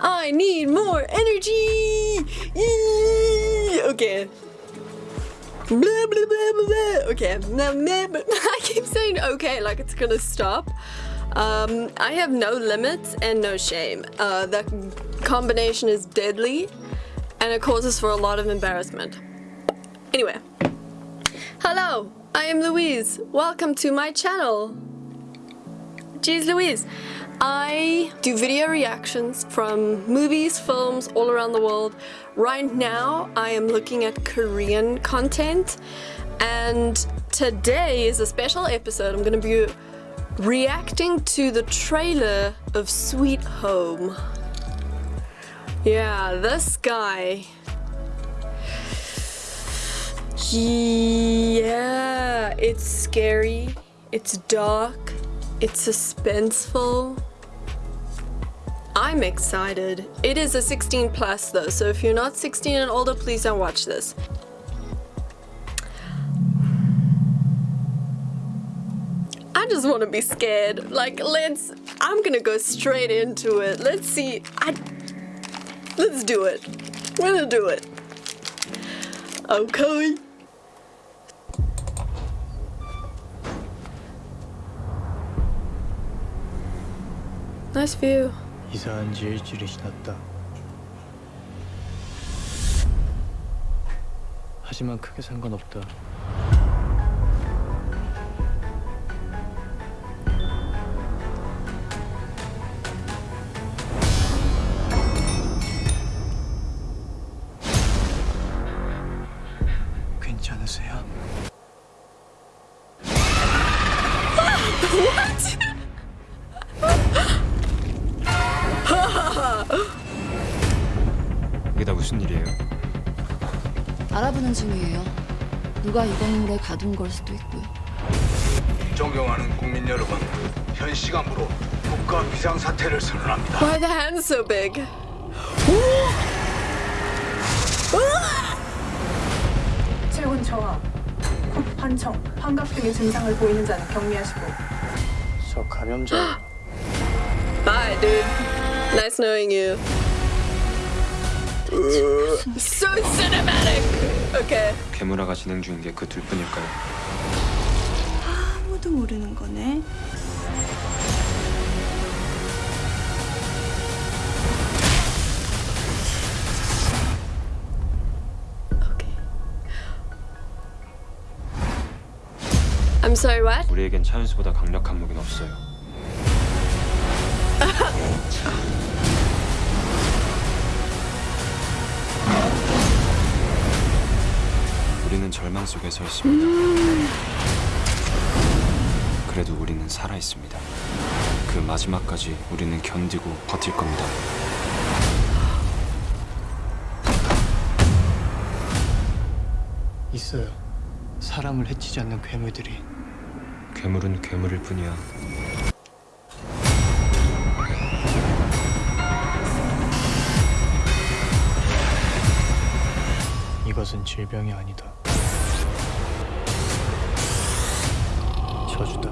I need more energy. Okay. Blah, blah, blah. Okay. Now, I keep saying okay like it's gonna stop. Um, I have no limits and no shame. Uh, that combination is deadly and it causes for a lot of embarrassment. Anyway. Hello, I am Louise. Welcome to my channel. Jeez Louise. I do video reactions from movies, films all around the world. Right now I am looking at Korean content and today is a special episode. I'm gonna be reacting to the trailer of Sweet Home. Yeah, this guy. Yeah, it's scary, it's dark, it's suspenseful. I'm excited. It is a 16 plus though, so if you're not 16 and older, please don't watch this. I just want to be scared. Like, let's... I'm gonna go straight into it. Let's see. I... Let's do it. We're gonna do it. Okay. Nice view. 이사한 지 일주일이 지났다. 하지만 크게 상관없다. 괜찮으세요? 이 게다 무슨 일이에요? 알아보는 중이에요. 누가 이 건물에 가둔 걸 수도 있고요. 존경하는 국민 여러분, 현 시간부로 국가 비상 사태를 선언합니다. Why the hands so big? 체온 저하, 콧 환청, 환각 등의 증상을 보이는 자는 격리하시고 저 감염자 Bye, dude. Nice knowing you. So cinematic. Okay. 괴물화가 진행 중인 게 그 둘뿐일까요? 아무도 모르는 거네. Okay. I'm sorry, what? 우리에겐 차윤수보다 강력한 무기는 없어요. 우리는 절망 속에 서 있습니다. 그래도 우리는 살아 있습니다. 그 마지막까지 우리는 견디고 버틸 겁니다. 있어요. 사람을 해치지 않는 괴물들이 괴물은 괴물일 뿐이야. 이것은 질병이 아니다. 저주다.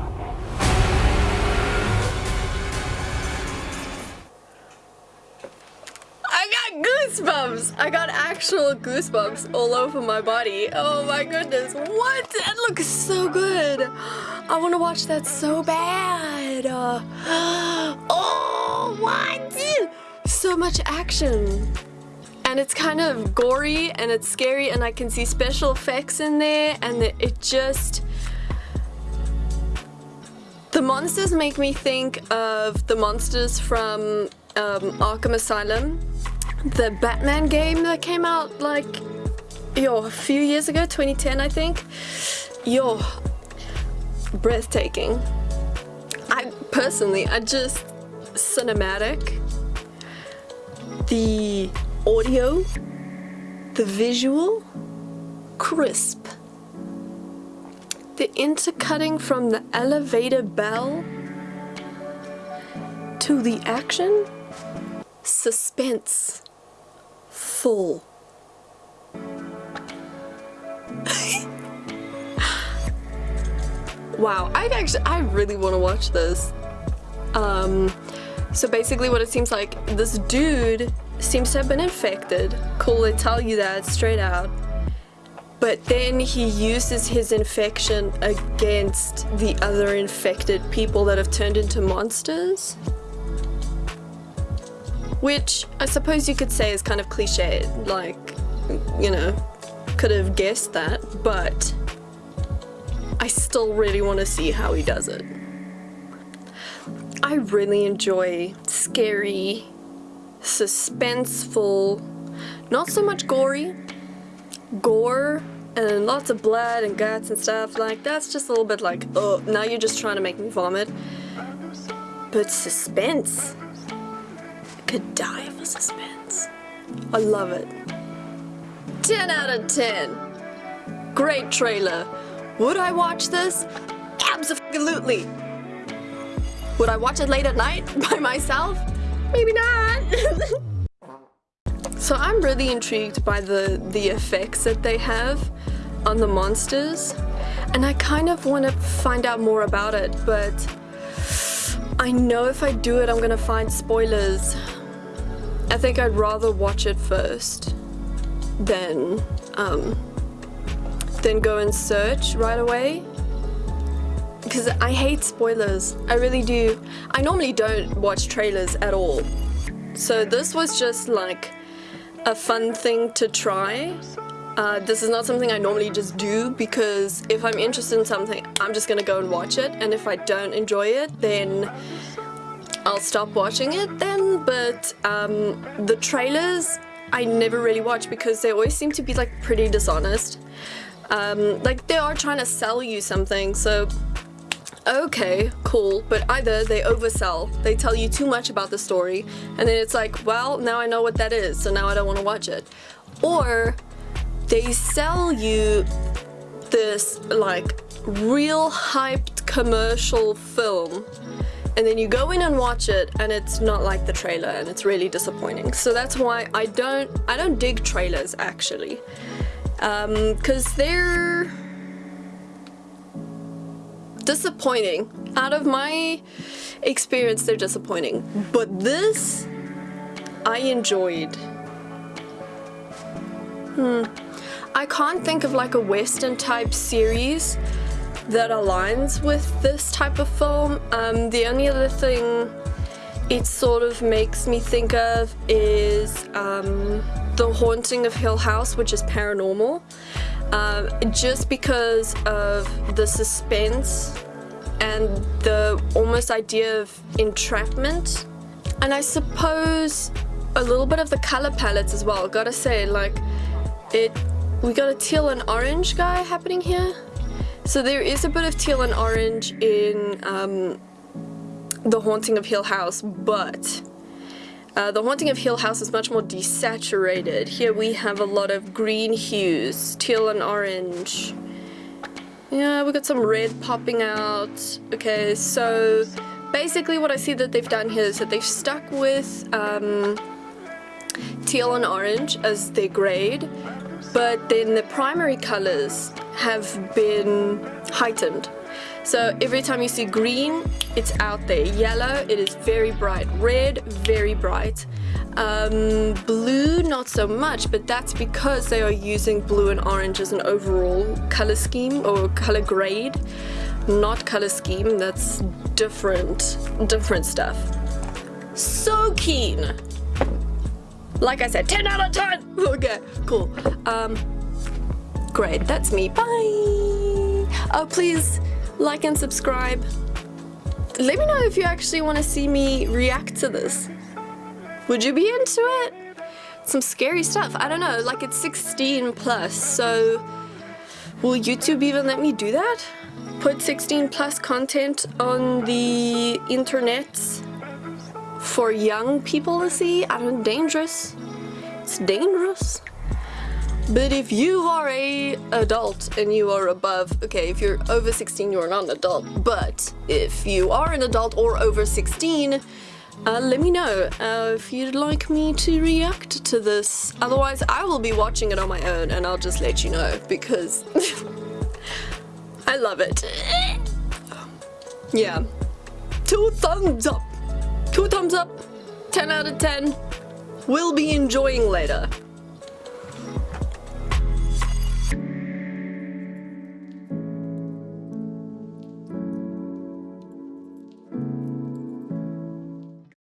I got goosebumps. I got actual goosebumps all over my body. Oh my goodness. What? That looks so good. I want to watch that so bad. Uh, oh, what? So much action. And it's kind of gory and it's scary and I can see special effects in there and it- it just the monsters make me think of the monsters from um, Arkham Asylum, the Batman game that came out like yo a few years ago, 2010 I think. Yo, breathtaking. I personally, I just cinematic. The audio, the visual, crisp. The intercutting from the elevator bell to the action, suspense, full. wow, I actually, I really want to watch this. Um, so basically what it seems like, this dude seems to have been infected. Cool, they tell you that straight out. But then he uses his infection against the other infected people that have turned into monsters. Which I suppose you could say is kind of cliched, like, you know, could have guessed that, but I still really want to see how he does it. I really enjoy scary, suspenseful, not so much gory, gore and lots of blood and guts and stuff like that's just a little bit like oh now you're just trying to make me vomit. But suspense I could die for suspense. I love it. 10 out of 10 great trailer. Would I watch this? Absolutely. Would I watch it late at night by myself? Maybe not So I'm really intrigued by the, the effects that they have on the monsters and I kind of want to find out more about it but I know if I do it I'm gonna find spoilers. I think I'd rather watch it first than um, than go and search right away because I hate spoilers. I really do. I normally don't watch trailers at all. So this was just like a fun thing to try. Uh, this is not something I normally just do because if I'm interested in something, I'm just gonna go and watch it. And if I don't enjoy it, then I'll stop watching it then. But um, the trailers, I never really watch because they always seem to be like pretty dishonest. Um, like they are trying to sell you something, so okay, cool, but either they oversell, they tell you too much about the story, and then it's like, well, now I know what that is, so now I don't want to watch it. Or they sell you this like real hyped commercial film and then you go in and watch it and it's not like the trailer and it's really disappointing. So that's why I don't I don't dig trailers actually. Because um, they're disappointing. Out of my experience, they're disappointing. But this, I enjoyed. Hmm. I can't think of like a Western type series that aligns with this type of film. Um, the only other thing it sort of makes me think of is um, The Haunting of Hill House, which is paranormal um, just because of the suspense and the almost idea of entrapment. And I suppose a little bit of the color palettes as well. Gotta say like it we got a teal and orange guy happening here. So there is a bit of teal and orange in um, the haunting of Hill House but uh, the Haunting of Hill House is much more desaturated. Here we have a lot of green hues, teal and orange. Yeah, we got some red popping out. Okay, so basically what I see that they've done here is that they've stuck with um, teal and orange as their grade, but then the primary colors have been heightened. So every time you see green, it's out there. Yellow, it is very bright. Red, very bright. Um, blue, not so much, but that's because they are using blue and orange as an overall color scheme or color grade. Not color scheme, that's different, different stuff. So keen. Like I said, 10 out of 10. Okay, cool. Um, great, that's me. Bye. Oh, please like and subscribe. Let me know if you actually want to see me react to this. Would you be into it? Some scary stuff. I don't know, like it's 16 plus, so will YouTube even let me do that? Put 16 plus content on the internet for young people to see? I don't know, dangerous. It's dangerous. But if you are a adult and you are above, okay, if you're over 16, you are not an adult. But if you are an adult or over 16, uh, let me know uh, if you'd like me to react to this. Otherwise, I will be watching it on my own and I'll just let you know because I love it. Yeah. Two thumbs up. Two thumbs up. 10 out of 10. We'll be enjoying later.